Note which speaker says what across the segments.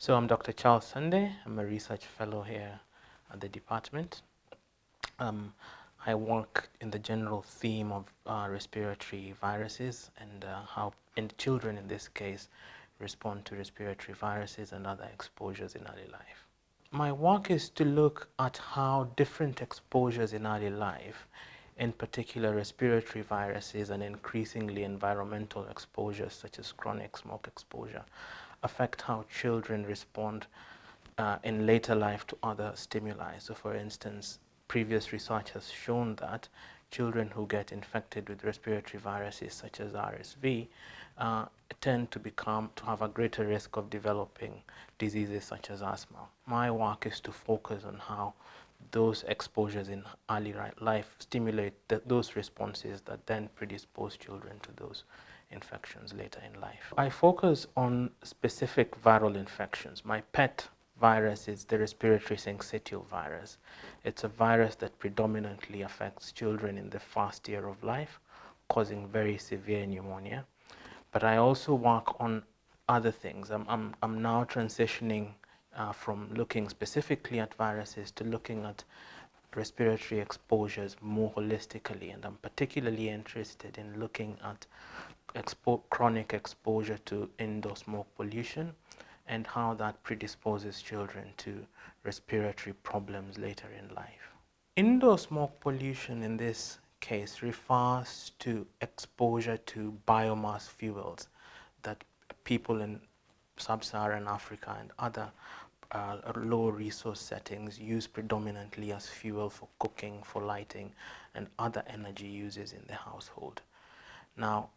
Speaker 1: So I'm Dr. Charles Sande. I'm a research fellow here at the department. Um, I work in the general theme of uh, respiratory viruses and uh, how and children in this case respond to respiratory viruses and other exposures in early life. My work is to look at how different exposures in early life, in particular respiratory viruses and increasingly environmental exposures such as chronic smoke exposure, affect how children respond uh, in later life to other stimuli. So for instance, previous research has shown that children who get infected with respiratory viruses such as RSV uh, tend to become to have a greater risk of developing diseases such as asthma. My work is to focus on how those exposures in early life stimulate those responses that then predispose children to those infections later in life. I focus on specific viral infections. My pet virus is the respiratory syncytial virus. It's a virus that predominantly affects children in the first year of life, causing very severe pneumonia. But I also work on other things. I'm, I'm, I'm now transitioning uh, from looking specifically at viruses to looking at respiratory exposures more holistically and I'm particularly interested in looking at expo chronic exposure to indoor smoke pollution and how that predisposes children to respiratory problems later in life. Indoor smoke pollution in this case refers to exposure to biomass fuels that people in sub-Saharan Africa and other uh, low resource settings use predominantly as fuel for cooking, for lighting, and other energy uses in the household. Now,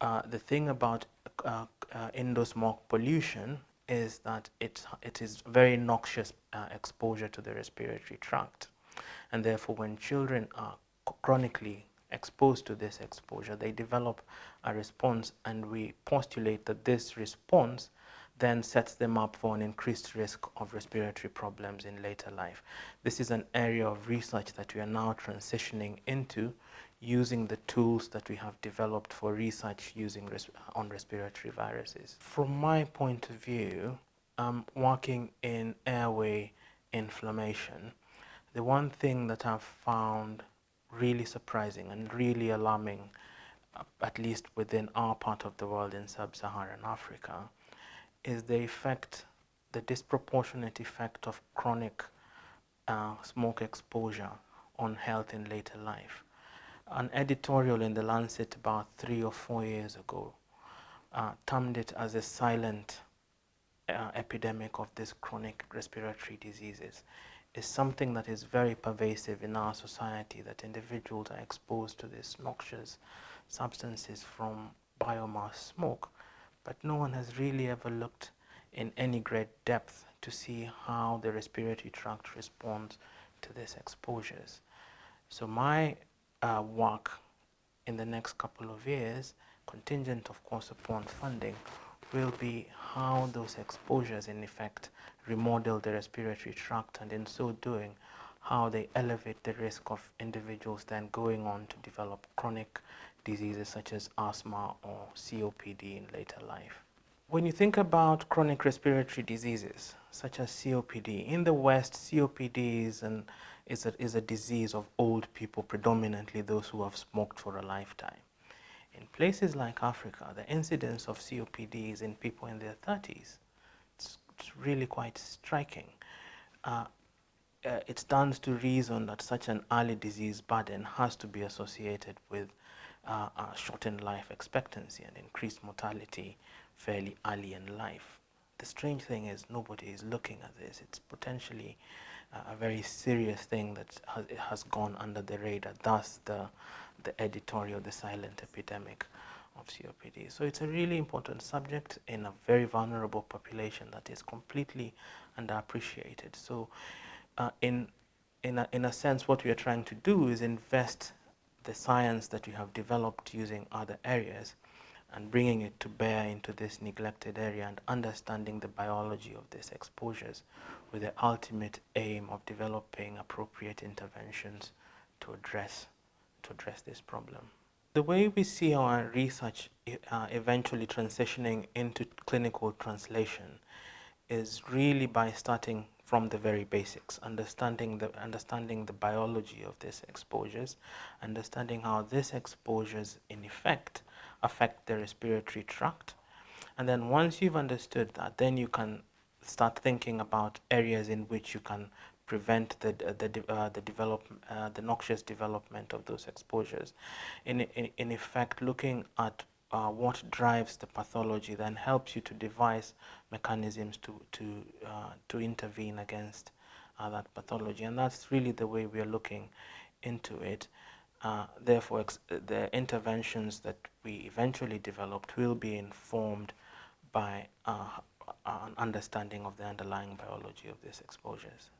Speaker 1: uh, the thing about uh, uh, indoor smoke pollution is that it, it is very noxious uh, exposure to the respiratory tract. And therefore, when children are chronically exposed to this exposure, they develop a response and we postulate that this response then sets them up for an increased risk of respiratory problems in later life. This is an area of research that we are now transitioning into using the tools that we have developed for research using res on respiratory viruses. From my point of view, um, working in airway inflammation, the one thing that I've found really surprising and really alarming, uh, at least within our part of the world in sub-Saharan Africa, is the effect, the disproportionate effect of chronic uh, smoke exposure on health in later life. An editorial in the Lancet about three or four years ago uh, termed it as a silent uh, epidemic of these chronic respiratory diseases is something that is very pervasive in our society that individuals are exposed to these noxious substances from biomass smoke but no one has really ever looked in any great depth to see how the respiratory tract responds to these exposures. So my uh, work in the next couple of years, contingent of course upon funding, will be how those exposures in effect remodel the respiratory tract and in so doing how they elevate the risk of individuals then going on to develop chronic diseases such as asthma or COPD in later life. When you think about chronic respiratory diseases such as COPD, in the West, COPD is, an, is, a, is a disease of old people, predominantly those who have smoked for a lifetime. In places like Africa, the incidence of COPD is in people in their 30s. It's, it's really quite striking. Uh, uh, it stands to reason that such an early disease burden has to be associated with uh, shortened life expectancy and increased mortality fairly early in life. The strange thing is nobody is looking at this. It's potentially uh, a very serious thing that has, has gone under the radar, thus the, the editorial, the silent epidemic of COPD. So it's a really important subject in a very vulnerable population that is completely underappreciated. So uh, in, in, a, in a sense, what we are trying to do is invest the science that we have developed using other areas and bringing it to bear into this neglected area and understanding the biology of these exposures with the ultimate aim of developing appropriate interventions to address to address this problem. The way we see our research uh, eventually transitioning into clinical translation is really by starting from the very basics, understanding the understanding the biology of these exposures, understanding how these exposures in effect affect the respiratory tract. And then once you've understood that, then you can start thinking about areas in which you can prevent the the uh, the develop uh, the noxious development of those exposures. In in, in effect, looking at uh, what drives the pathology then helps you to devise mechanisms to to uh, to intervene against uh, that pathology, and that's really the way we are looking into it. Uh, therefore, the interventions that we eventually developed will be informed by an understanding of the underlying biology of these exposures.